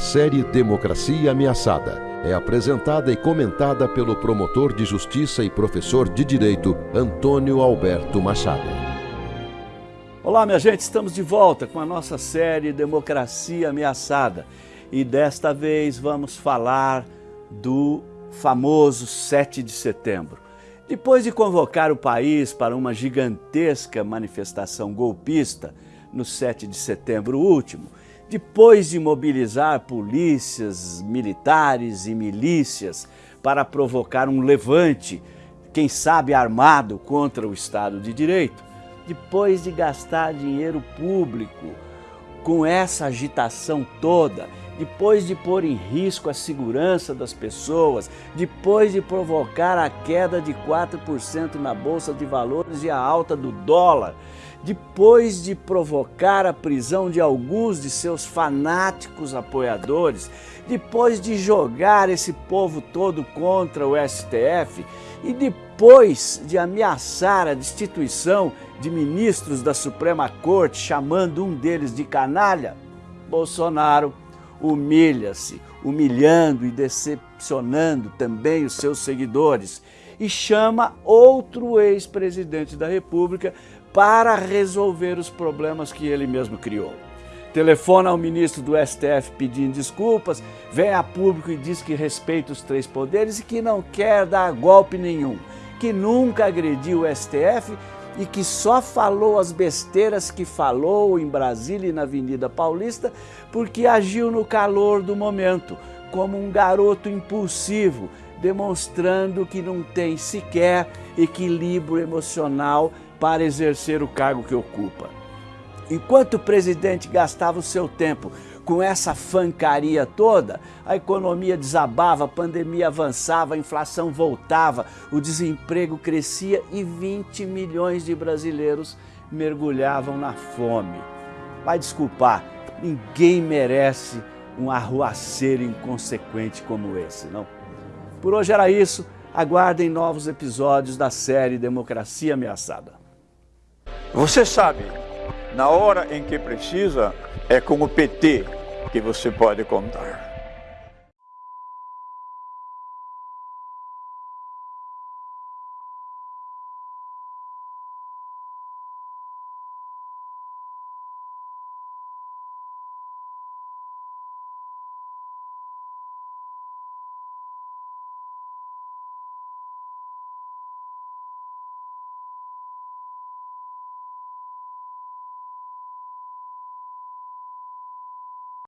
série Democracia Ameaçada é apresentada e comentada pelo promotor de justiça e professor de direito Antônio Alberto Machado. Olá, minha gente, estamos de volta com a nossa série Democracia Ameaçada e desta vez vamos falar do famoso 7 de setembro. Depois de convocar o país para uma gigantesca manifestação golpista no 7 de setembro último, depois de mobilizar polícias, militares e milícias para provocar um levante, quem sabe armado contra o Estado de Direito, depois de gastar dinheiro público com essa agitação toda, depois de pôr em risco a segurança das pessoas, depois de provocar a queda de 4% na Bolsa de Valores e a alta do dólar, depois de provocar a prisão de alguns de seus fanáticos apoiadores, depois de jogar esse povo todo contra o STF e depois de ameaçar a destituição de ministros da Suprema Corte, chamando um deles de canalha, Bolsonaro humilha-se, humilhando e decepcionando também os seus seguidores e chama outro ex-presidente da República para resolver os problemas que ele mesmo criou. Telefona ao ministro do STF pedindo desculpas, vem a público e diz que respeita os três poderes e que não quer dar golpe nenhum, que nunca agrediu o STF e que só falou as besteiras que falou em Brasília e na Avenida Paulista porque agiu no calor do momento, como um garoto impulsivo, demonstrando que não tem sequer equilíbrio emocional para exercer o cargo que ocupa. Enquanto o presidente gastava o seu tempo com essa fancaria toda, a economia desabava, a pandemia avançava, a inflação voltava, o desemprego crescia e 20 milhões de brasileiros mergulhavam na fome. Vai desculpar, ninguém merece um arruaceiro inconsequente como esse, não? Por hoje era isso, aguardem novos episódios da série Democracia Ameaçada. Você sabe, na hora em que precisa, é com o PT que você pode contar.